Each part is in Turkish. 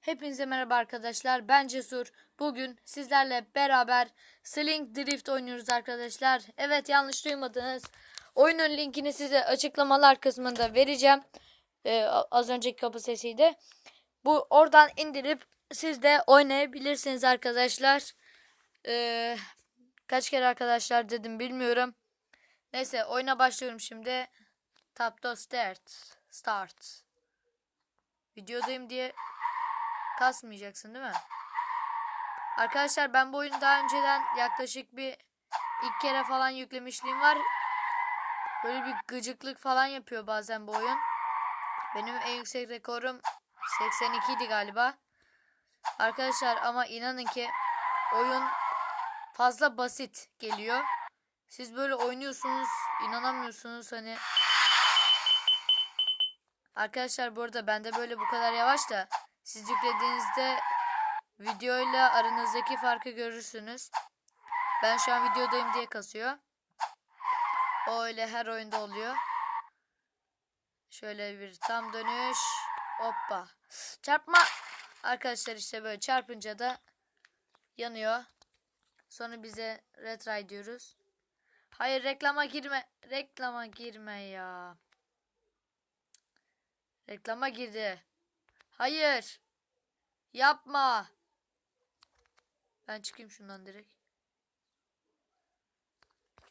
Hepinize merhaba arkadaşlar. Ben Cesur. Bugün sizlerle beraber Sling Drift oynuyoruz arkadaşlar. Evet yanlış duymadınız. Oyunun linkini size açıklamalar kısmında vereceğim. Ee, az önceki kapı sesiydi. Bu oradan indirip siz de oynayabilirsiniz arkadaşlar. Ee, kaç kere arkadaşlar dedim bilmiyorum. Neyse oyuna başlıyorum şimdi. Tap to start. Start. Videodayım diye kasmayacaksın değil mi? Arkadaşlar ben bu oyunu daha önceden yaklaşık bir ilk kere falan yüklemişliğim var. Böyle bir gıcıklık falan yapıyor bazen bu oyun. Benim en yüksek rekorum 82 idi galiba. Arkadaşlar ama inanın ki oyun fazla basit geliyor. Siz böyle oynuyorsunuz, inanamıyorsunuz hani. Arkadaşlar bu arada bende böyle bu kadar yavaş da siz yüklediğinizde videoyla aranızdaki farkı görürsünüz. Ben şu an videodayım diye kasıyor. O öyle her oyunda oluyor. Şöyle bir tam dönüş. Hoppa. Çarpma. Arkadaşlar işte böyle çarpınca da yanıyor. Sonra bize retry diyoruz. Hayır reklama girme. Reklama girme ya. Reklama girdi. Hayır. Yapma. Ben çıkayım şundan direkt.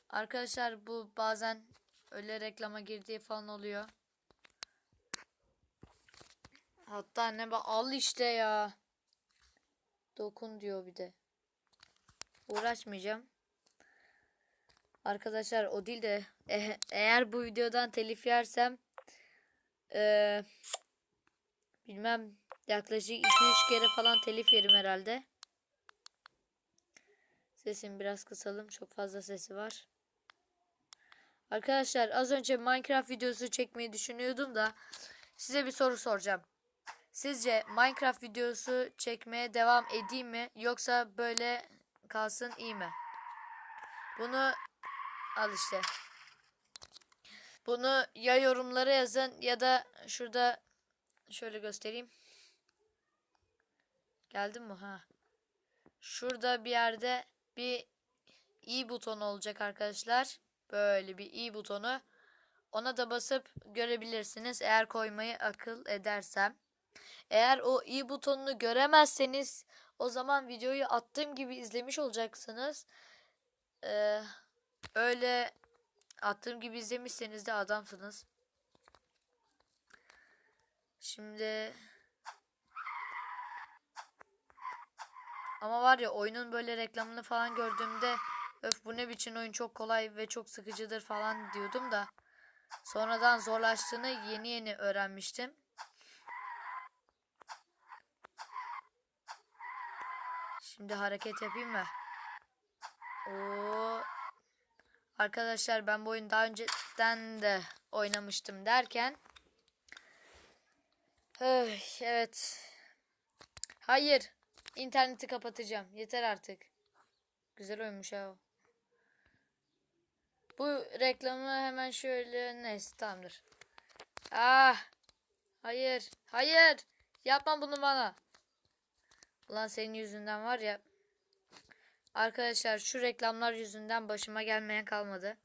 Arkadaşlar bu bazen öyle reklama girdiği falan oluyor. Hatta ne bak al işte ya. Dokun diyor bir de. Uğraşmayacağım. Arkadaşlar o değil de e- eğer bu videodan telif yersem eee, bilmem yaklaşık 2-3 kere falan telif yerim herhalde. Sesimi biraz kısalım. Çok fazla sesi var. Arkadaşlar az önce Minecraft videosu çekmeyi düşünüyordum da size bir soru soracağım. Sizce Minecraft videosu çekmeye devam edeyim mi yoksa böyle kalsın iyi mi? Bunu al işte. Bunu ya yorumlara yazın ya da şurada şöyle göstereyim. Geldim mi? Ha. Şurada bir yerde bir i butonu olacak arkadaşlar. Böyle bir i butonu. Ona da basıp görebilirsiniz eğer koymayı akıl edersem. Eğer o i butonunu göremezseniz o zaman videoyu attığım gibi izlemiş olacaksınız. Ee, öyle attığım gibi izlemişseniz de adamsınız. Şimdi ama var ya oyunun böyle reklamını falan gördüğümde öf bu ne biçim oyun çok kolay ve çok sıkıcıdır falan diyordum da sonradan zorlaştığını yeni yeni öğrenmiştim. Şimdi hareket yapayım mı? Oo. Arkadaşlar ben bu oyunu daha önceden de oynamıştım derken Evet. Hayır. İnterneti kapatacağım. Yeter artık. Güzel oyunmuş ha. Bu reklamı hemen şöyle neyse tamamdır. Ah. Hayır. Hayır. Yapma bunu bana. Ulan senin yüzünden var ya. Arkadaşlar şu reklamlar yüzünden başıma gelmeyen kalmadı.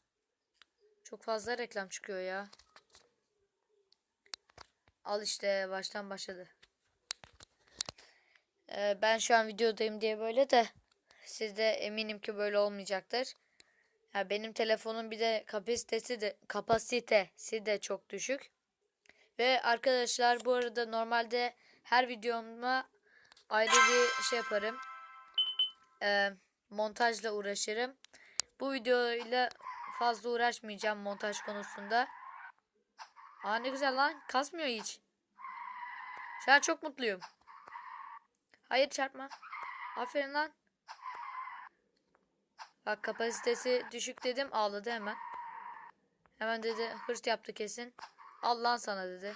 Çok fazla reklam çıkıyor ya. Al işte baştan başladı. Ee, ben şu an videodayım diye böyle de siz de eminim ki böyle olmayacaktır. Ya benim telefonun bir de kapasitesi de kapasitesi de çok düşük. Ve arkadaşlar bu arada normalde her videoma ayrı bir şey yaparım. Ee, montajla uğraşırım. Bu videoyla fazla uğraşmayacağım montaj konusunda. Aa ne güzel lan. Kasmıyor hiç. Şu an çok mutluyum. Hayır çarpma. Aferin lan. Bak kapasitesi düşük dedim ağladı hemen. Hemen dedi hırs yaptı kesin. Al lan sana dedi.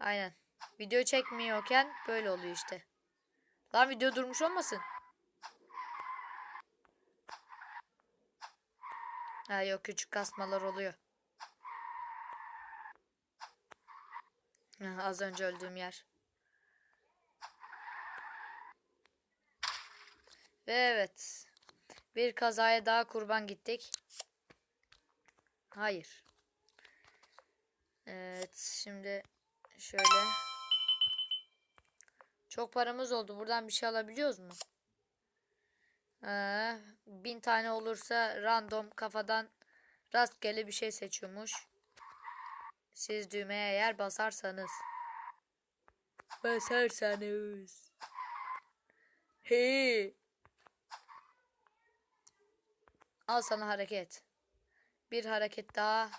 Aynen. Video çekmiyorken böyle oluyor işte. Lan video durmuş olmasın. Ha yok küçük kasmalar oluyor. Heh, Az önce öldüğüm yer. Ve evet. Bir kazaya daha kurban gittik. Hayır. Evet şimdi şöyle. Çok paramız oldu. Buradan bir şey alabiliyoruz mu? Ee, bin tane olursa random kafadan rastgele bir şey seçiyormuş. Siz düğmeye eğer basarsanız. Basarsanız. He. Al sana hareket. Bir hareket daha.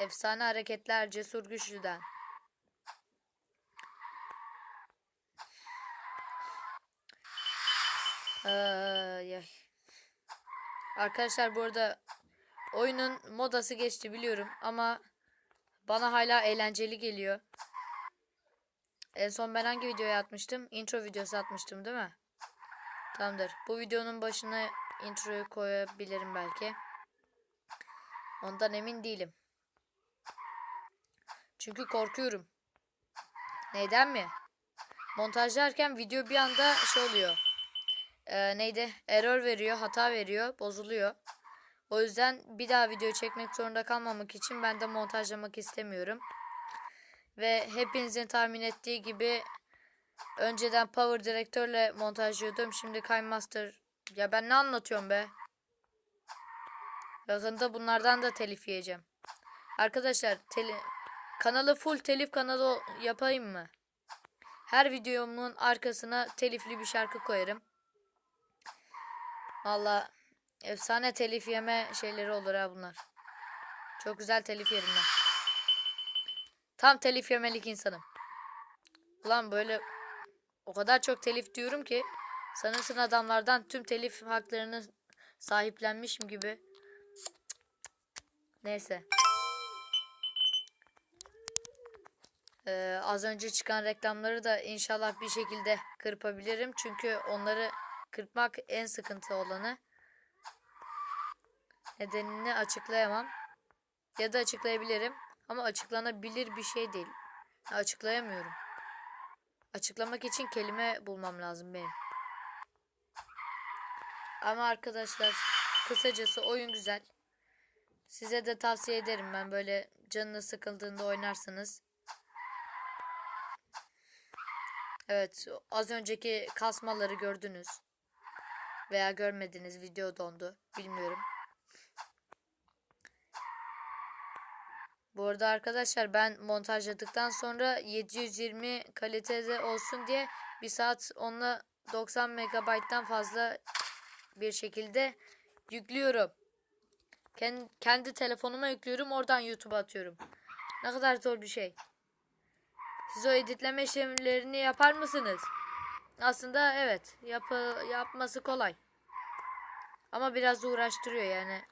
Efsane hareketler cesur güçlüden. Ay. Arkadaşlar bu arada oyunun modası geçti biliyorum ama bana hala eğlenceli geliyor. En son ben hangi videoya atmıştım? Intro videosu atmıştım değil mi? Tamamdır. Bu videonun başına introyu koyabilirim belki. Ondan emin değilim. Çünkü korkuyorum. Neden mi? Montajlarken video bir anda şey oluyor. Ee, neydi? Error veriyor, hata veriyor, bozuluyor. O yüzden bir daha video çekmek zorunda kalmamak için ben de montajlamak istemiyorum. Ve hepinizin tahmin ettiği gibi önceden Power Director'le montajlıyordum. Şimdi KineMaster. Ya ben ne anlatıyorum be? Yakında bunlardan da telif yiyeceğim. Arkadaşlar teli kanalı full telif kanalı yapayım mı? Her videomun arkasına telifli bir şarkı koyarım. Valla efsane telif yeme şeyleri olur ha bunlar. Çok güzel telif yerim ben. Tam telif yemelik insanım. Ulan böyle o kadar çok telif diyorum ki sanırsın adamlardan tüm telif haklarını sahiplenmişim gibi. Neyse. Ee, az önce çıkan reklamları da inşallah bir şekilde kırpabilirim. Çünkü onları kırpmak en sıkıntı olanı. Nedenini açıklayamam. Ya da açıklayabilirim. Ama açıklanabilir bir şey değil. Açıklayamıyorum. Açıklamak için kelime bulmam lazım benim. Ama arkadaşlar kısacası oyun güzel. Size de tavsiye ederim ben böyle canınız sıkıldığında oynarsınız. Evet az önceki kasmaları gördünüz. Veya görmediniz video dondu. Bilmiyorum. Bu arada arkadaşlar ben montajladıktan sonra 720 kalitede olsun diye bir saat onunla 90 megabayttan fazla bir şekilde yüklüyorum. Kendi, kendi telefonuma yüklüyorum oradan YouTube'a atıyorum. Ne kadar zor bir şey. Siz o editleme işlemlerini yapar mısınız? Aslında evet yapı, yapması kolay. Ama biraz uğraştırıyor yani.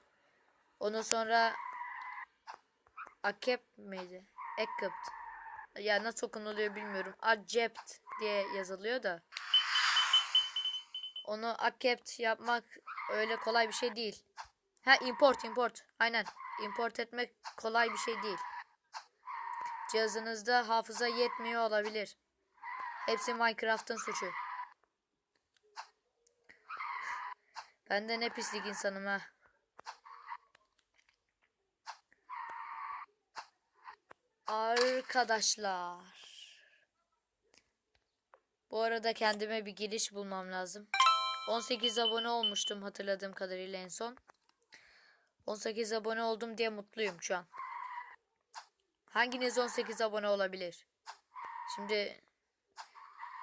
Onu sonra Akep miydi? Ekipt. Ya nasıl okunuluyor bilmiyorum. Acept diye yazılıyor da. Onu akept yapmak öyle kolay bir şey değil. Ha import import. Aynen. Import etmek kolay bir şey değil. Cihazınızda hafıza yetmiyor olabilir. Hepsi Minecraft'ın suçu. Ben de ne pislik insanım ha. Arkadaşlar. Bu arada kendime bir giriş bulmam lazım. 18 abone olmuştum hatırladığım kadarıyla en son. 18 abone oldum diye mutluyum şu an. Hanginiz 18 abone olabilir? Şimdi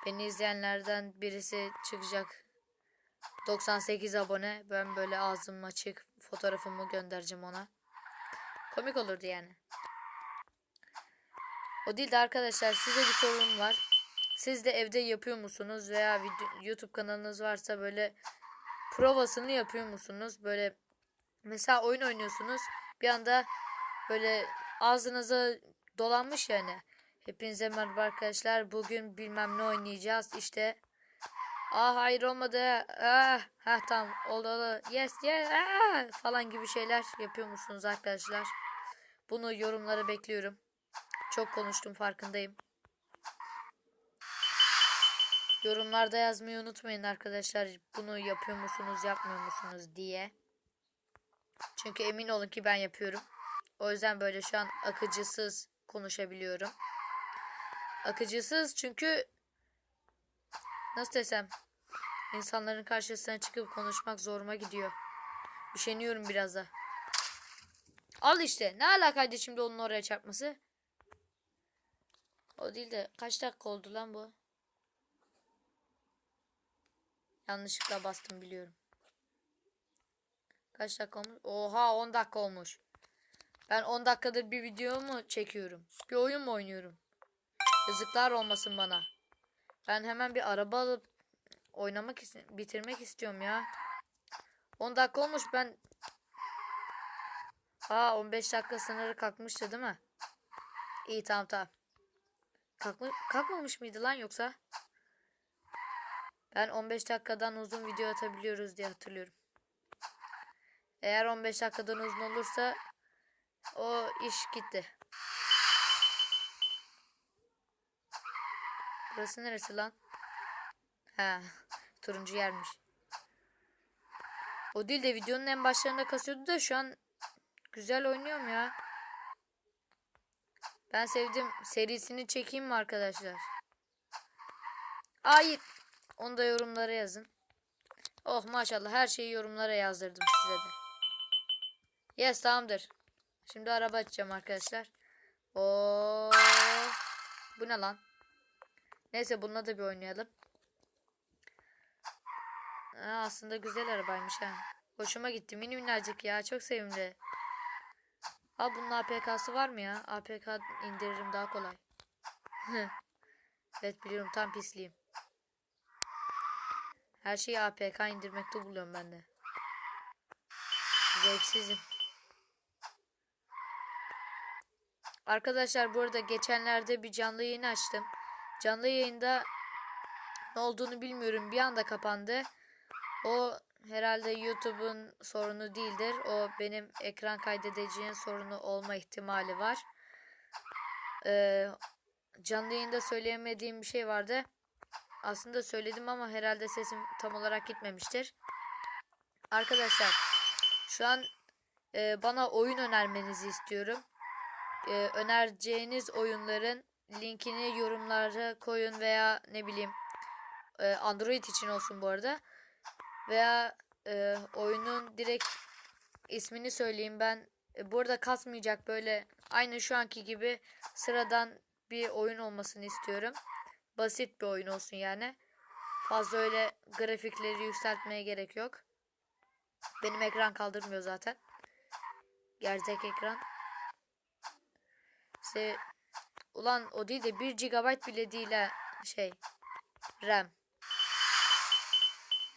beni izleyenlerden birisi çıkacak. 98 abone. Ben böyle ağzım açık fotoğrafımı göndereceğim ona. Komik olurdu yani. O değil de arkadaşlar size bir sorum var. Siz de evde yapıyor musunuz veya YouTube kanalınız varsa böyle provasını yapıyor musunuz? Böyle mesela oyun oynuyorsunuz bir anda böyle ağzınıza dolanmış yani. Hepinize merhaba arkadaşlar. Bugün bilmem ne oynayacağız. İşte Aa hayır olmadı. Ah, ha tamam oldu oldu. Yes yes ah, falan gibi şeyler yapıyor musunuz arkadaşlar? Bunu yorumlara bekliyorum. Çok konuştum farkındayım. Yorumlarda yazmayı unutmayın arkadaşlar. Bunu yapıyor musunuz, yapmıyor musunuz diye. Çünkü emin olun ki ben yapıyorum. O yüzden böyle şu an akıcısız konuşabiliyorum. Akıcısız çünkü nasıl desem insanların karşısına çıkıp konuşmak zoruma gidiyor. Üşeniyorum biraz da. Al işte. Ne alakaydı şimdi onun oraya çarpması? O değil de kaç dakika oldu lan bu? Yanlışlıkla bastım biliyorum. Kaç dakika olmuş? Oha 10 dakika olmuş. Ben 10 dakikadır bir video mu çekiyorum? Bir oyun mu oynuyorum? Yazıklar olmasın bana. Ben hemen bir araba alıp oynamak ist- bitirmek istiyorum ya. 10 dakika olmuş ben. Aa 15 dakika sınırı kalkmıştı değil mi? İyi tamam tamam. Kalkma, kalkmamış mıydı lan yoksa? Ben 15 dakikadan uzun video atabiliyoruz diye hatırlıyorum. Eğer 15 dakikadan uzun olursa o iş gitti. Burası neresi lan? Ha, turuncu yermiş. O değil de videonun en başlarında kasıyordu da şu an güzel oynuyorum ya. Ben sevdim. Serisini çekeyim mi arkadaşlar? Hayır. Onu da yorumlara yazın. Oh maşallah her şeyi yorumlara yazdırdım size de. Yes tamamdır. Şimdi araba açacağım arkadaşlar. Oo. Bu ne lan? Neyse bununla da bir oynayalım. Aa, aslında güzel arabaymış ha. Hoşuma gitti. Mini minnacık ya. Çok sevimli. Aa bunun APK'sı var mı ya? APK indiririm daha kolay. evet biliyorum tam pisliyim. Her şeyi APK indirmekte buluyorum ben de. Zevksizim. Arkadaşlar bu arada geçenlerde bir canlı yayın açtım. Canlı yayında ne olduğunu bilmiyorum. Bir anda kapandı. O herhalde YouTube'un sorunu değildir. O benim ekran kaydedeceğin sorunu olma ihtimali var. Ee, canlı yayında söyleyemediğim bir şey vardı. Aslında söyledim ama herhalde sesim tam olarak gitmemiştir. Arkadaşlar şu an e, bana oyun önermenizi istiyorum. E, önereceğiniz oyunların linkini yorumlara koyun veya ne bileyim e, Android için olsun bu arada. Veya e, oyunun direkt ismini söyleyeyim ben. E, bu arada kasmayacak böyle aynı şu anki gibi sıradan bir oyun olmasını istiyorum. Basit bir oyun olsun yani. Fazla öyle grafikleri yükseltmeye gerek yok. Benim ekran kaldırmıyor zaten. Gerçek ekran. İşte, ulan o değil de 1 GB bile değil ha şey RAM.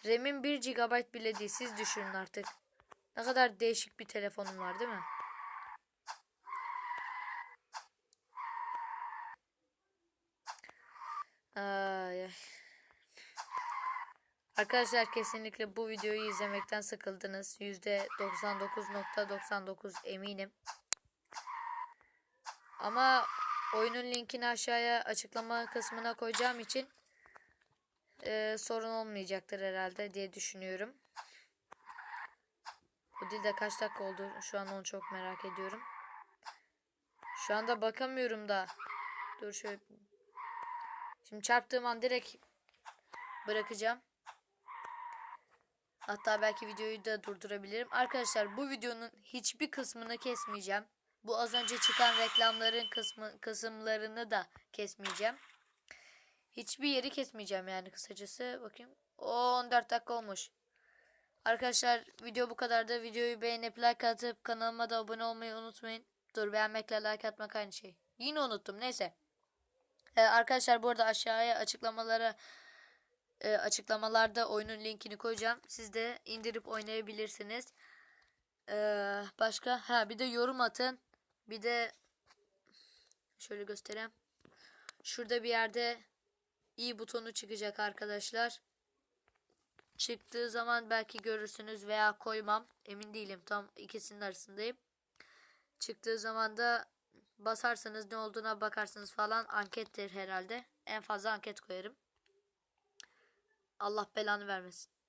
RAM'in 1 GB bile değil. Siz düşünün artık. Ne kadar değişik bir telefonum var değil mi? Ay. Arkadaşlar kesinlikle bu videoyu izlemekten sıkıldınız. %99.99 eminim. Ama oyunun linkini aşağıya açıklama kısmına koyacağım için e, sorun olmayacaktır herhalde diye düşünüyorum. Bu dilde kaç dakika oldu? Şu an onu çok merak ediyorum. Şu anda bakamıyorum da. Dur şöyle. Şimdi çarptığım an direkt bırakacağım. Hatta belki videoyu da durdurabilirim. Arkadaşlar bu videonun hiçbir kısmını kesmeyeceğim. Bu az önce çıkan reklamların kısmı, kısımlarını da kesmeyeceğim. Hiçbir yeri kesmeyeceğim yani kısacası. Bakayım. O 14 dakika olmuş. Arkadaşlar video bu kadardı. Videoyu beğenip like atıp kanalıma da abone olmayı unutmayın. Dur beğenmekle like atmak aynı şey. Yine unuttum. Neyse. Ee, arkadaşlar bu arada aşağıya açıklamalara e, açıklamalarda oyunun linkini koyacağım. Siz de indirip oynayabilirsiniz. Ee, başka ha bir de yorum atın. Bir de şöyle göstereyim. Şurada bir yerde i butonu çıkacak arkadaşlar. Çıktığı zaman belki görürsünüz veya koymam. Emin değilim. Tam ikisinin arasındayım. Çıktığı zaman da basarsınız ne olduğuna bakarsınız falan ankettir herhalde. En fazla anket koyarım. Allah belanı vermesin.